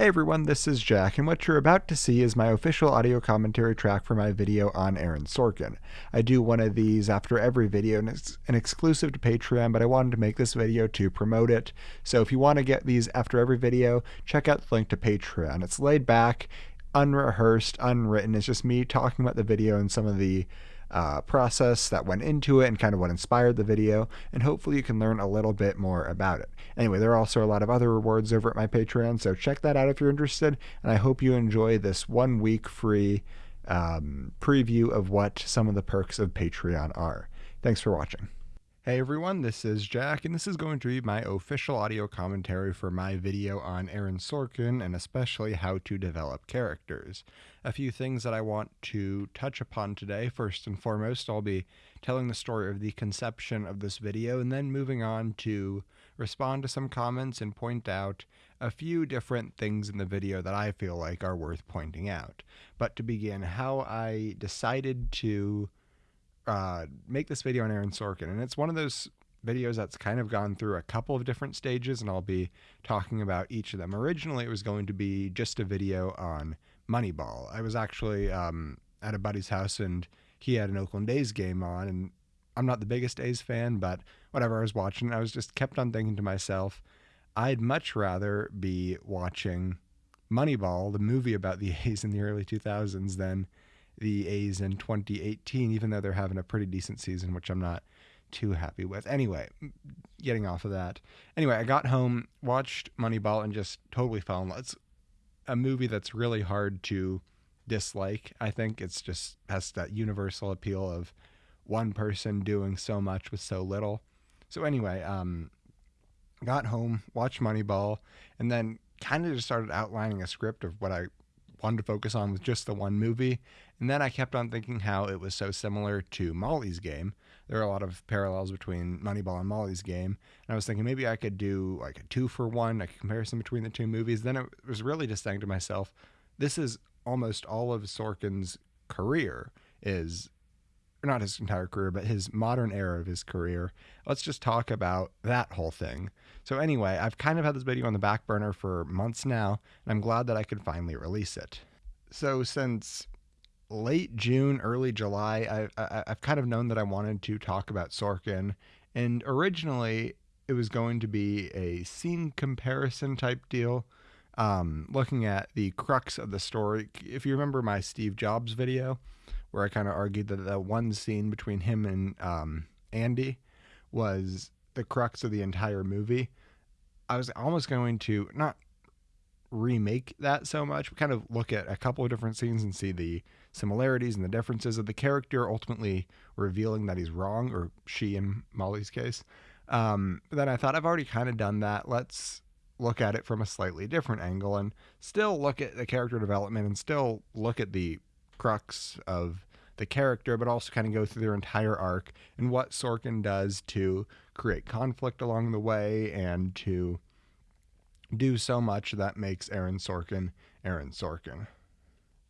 Hey everyone, this is Jack, and what you're about to see is my official audio commentary track for my video on Aaron Sorkin. I do one of these after every video, and it's an exclusive to Patreon, but I wanted to make this video to promote it. So if you want to get these after every video, check out the link to Patreon. It's laid back, unrehearsed, unwritten. It's just me talking about the video and some of the uh, process that went into it and kind of what inspired the video, and hopefully you can learn a little bit more about it. Anyway, there are also a lot of other rewards over at my Patreon, so check that out if you're interested, and I hope you enjoy this one week free um, preview of what some of the perks of Patreon are. Thanks for watching. Hey everyone, this is Jack, and this is going to be my official audio commentary for my video on Aaron Sorkin and especially how to develop characters. A few things that I want to touch upon today. First and foremost, I'll be telling the story of the conception of this video and then moving on to respond to some comments and point out a few different things in the video that I feel like are worth pointing out. But to begin, how I decided to uh, make this video on Aaron Sorkin, and it's one of those videos that's kind of gone through a couple of different stages, and I'll be talking about each of them. Originally, it was going to be just a video on Moneyball. I was actually um, at a buddy's house, and he had an Oakland A's game on, and I'm not the biggest A's fan, but whatever I was watching, I was just kept on thinking to myself, I'd much rather be watching Moneyball, the movie about the A's in the early 2000s, than the A's in 2018, even though they're having a pretty decent season, which I'm not too happy with. Anyway, getting off of that. Anyway, I got home, watched Moneyball, and just totally fell in love. It's a movie that's really hard to dislike. I think it's just has that universal appeal of one person doing so much with so little. So anyway, um, got home, watched Moneyball, and then kind of just started outlining a script of what I wanted to focus on with just the one movie. And then I kept on thinking how it was so similar to Molly's game. There are a lot of parallels between Moneyball and Molly's game. And I was thinking maybe I could do like a two for one, a comparison between the two movies. Then it was really just saying to myself, this is almost all of Sorkin's career is not his entire career, but his modern era of his career. Let's just talk about that whole thing. So, anyway, I've kind of had this video on the back burner for months now, and I'm glad that I could finally release it. So, since late June, early July, I, I, I've kind of known that I wanted to talk about Sorkin, and originally it was going to be a scene comparison type deal. Um, looking at the crux of the story. If you remember my Steve Jobs video, where I kind of argued that the one scene between him and um, Andy was the crux of the entire movie. I was almost going to not remake that so much, but kind of look at a couple of different scenes and see the similarities and the differences of the character, ultimately revealing that he's wrong, or she in Molly's case. Um, but then I thought I've already kind of done that. Let's look at it from a slightly different angle and still look at the character development and still look at the crux of the character, but also kind of go through their entire arc and what Sorkin does to create conflict along the way and to do so much that makes Aaron Sorkin Aaron Sorkin.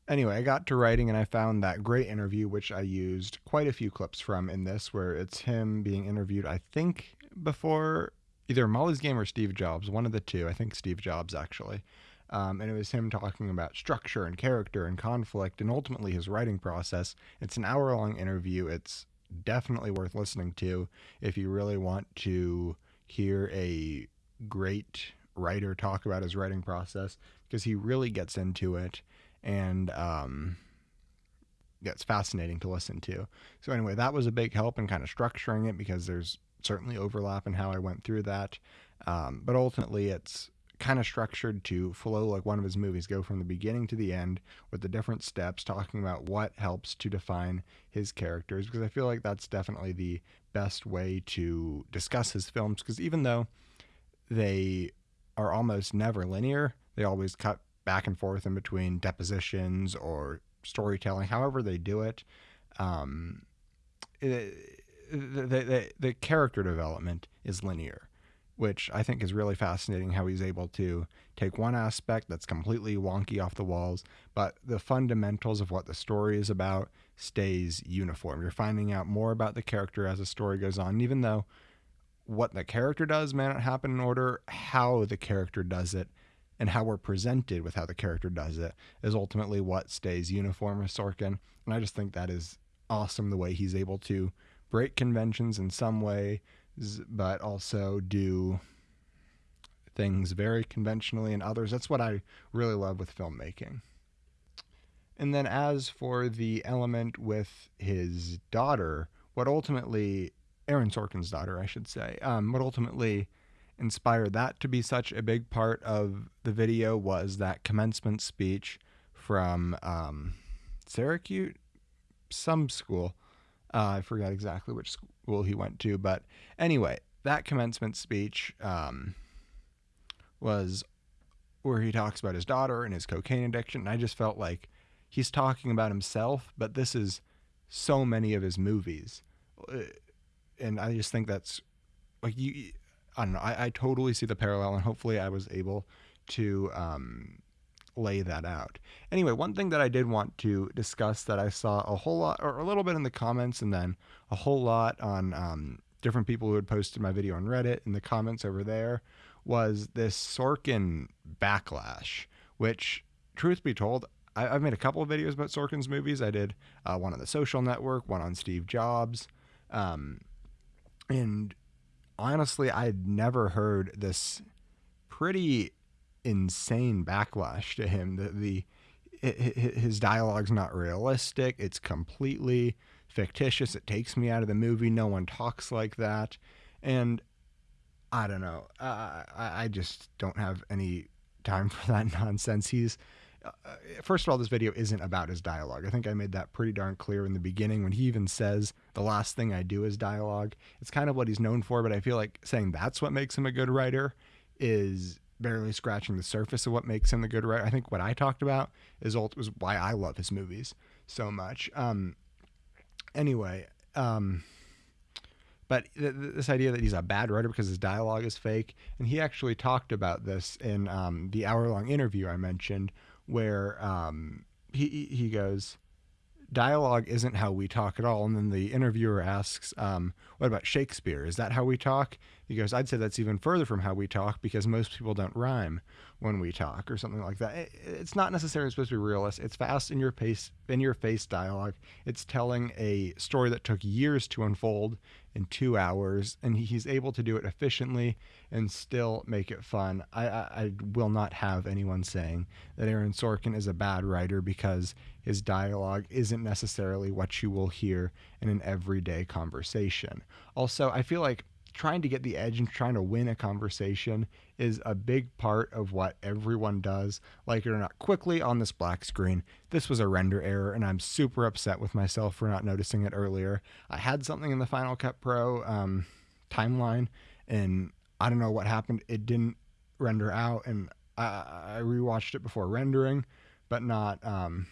Anyway, I got to writing and I found that great interview, which I used quite a few clips from in this, where it's him being interviewed, I think, before either Molly's Game or Steve Jobs, one of the two. I think Steve Jobs, actually. Um, and it was him talking about structure and character and conflict and ultimately his writing process. It's an hour long interview. It's definitely worth listening to if you really want to hear a great writer talk about his writing process because he really gets into it and um, it's fascinating to listen to. So, anyway, that was a big help in kind of structuring it because there's certainly overlap in how I went through that. Um, but ultimately, it's kind of structured to flow like one of his movies, go from the beginning to the end with the different steps, talking about what helps to define his characters. Because I feel like that's definitely the best way to discuss his films. Because even though they are almost never linear, they always cut back and forth in between depositions or storytelling, however they do it. Um, it the, the, the character development is linear which I think is really fascinating how he's able to take one aspect that's completely wonky off the walls, but the fundamentals of what the story is about stays uniform. You're finding out more about the character as the story goes on, even though what the character does may not happen in order, how the character does it and how we're presented with how the character does it is ultimately what stays uniform with Sorkin. And I just think that is awesome the way he's able to break conventions in some way, but also do things very conventionally in others. That's what I really love with filmmaking. And then, as for the element with his daughter, what ultimately, Aaron Sorkin's daughter, I should say, um, what ultimately inspired that to be such a big part of the video was that commencement speech from um, Syracuse, some school. Uh, I forgot exactly which school he went to, but anyway, that commencement speech um, was where he talks about his daughter and his cocaine addiction. And I just felt like he's talking about himself, but this is so many of his movies. Uh, and I just think that's like you, I don't know. I, I totally see the parallel, and hopefully I was able to um, lay that out. Anyway, one thing that I did want to discuss that I saw a whole lot, or a little bit in the comments, and then a whole lot on um, different people who had posted my video on Reddit in the comments over there, was this Sorkin backlash, which, truth be told, I, have made a couple of videos about Sorkin's movies. I did uh, one on the Social Network, one on Steve Jobs, um, and honestly, I'd never heard this pretty insane backlash to him. The, the his dialogue's not realistic. It's completely fictitious. It takes me out of the movie. No one talks like that, and I don't know. Uh, I, I just don't have any time for that nonsense. He's uh, first of all, this video isn't about his dialogue. I think I made that pretty darn clear in the beginning when he even says the last thing I do is dialogue. It's kind of what he's known for, but I feel like saying that's what makes him a good writer is barely scratching the surface of what makes him a good writer. I think what I talked about is was why I love his movies so much. Um, anyway, um, but th- this idea that he's a bad writer because his dialogue is fake, and he actually talked about this in um, the hour long interview I mentioned, where um, he he goes, dialogue isn't how we talk at all. And then the interviewer asks, um, "What about Shakespeare? Is that how we talk?" He goes, "I'd say that's even further from how we talk because most people don't rhyme when we talk or something like that." It's not necessarily supposed to be realist. It's fast in your pace, in your face dialogue. It's telling a story that took years to unfold in two hours, and he's able to do it efficiently and still make it fun. I, I, I, will not have anyone saying that Aaron Sorkin is a bad writer because his dialogue isn't necessarily what you will hear in an everyday conversation. Also, I feel like trying to get the edge and trying to win a conversation is a big part of what everyone does, like it or not. Quickly on this black screen, this was a render error, and I'm super upset with myself for not noticing it earlier. I had something in the Final Cut Pro um, timeline, and I don't know what happened. It didn't render out, and I, I rewatched it before rendering, but not. Um,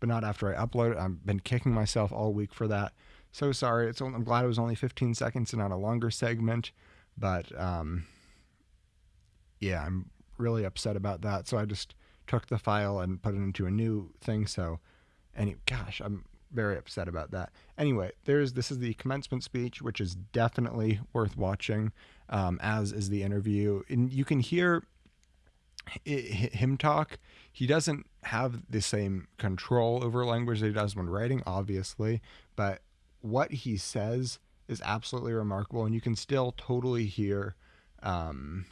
but not after I upload it. I've been kicking myself all week for that. So sorry. It's only, I'm glad it was only 15 seconds and not a longer segment, but um, yeah, I'm really upset about that. So I just took the file and put it into a new thing. So, any gosh, I'm very upset about that. Anyway, there's this is the commencement speech, which is definitely worth watching, um, as is the interview, and you can hear it, him talk. He doesn't have the same control over language that he does when writing, obviously, but what he says is absolutely remarkable, and you can still totally hear, um,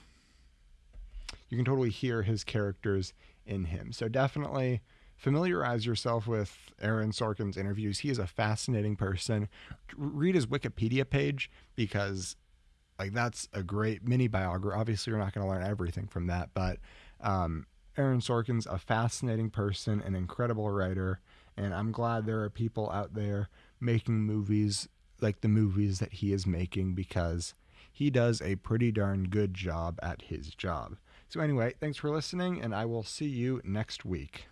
you can totally hear his characters in him. So definitely familiarize yourself with Aaron Sorkin's interviews. He is a fascinating person. Read his Wikipedia page because like that's a great mini biography. Obviously, you're not going to learn everything from that, but um, Aaron Sorkin's a fascinating person, an incredible writer, and I'm glad there are people out there making movies like the movies that he is making because he does a pretty darn good job at his job. So, anyway, thanks for listening, and I will see you next week.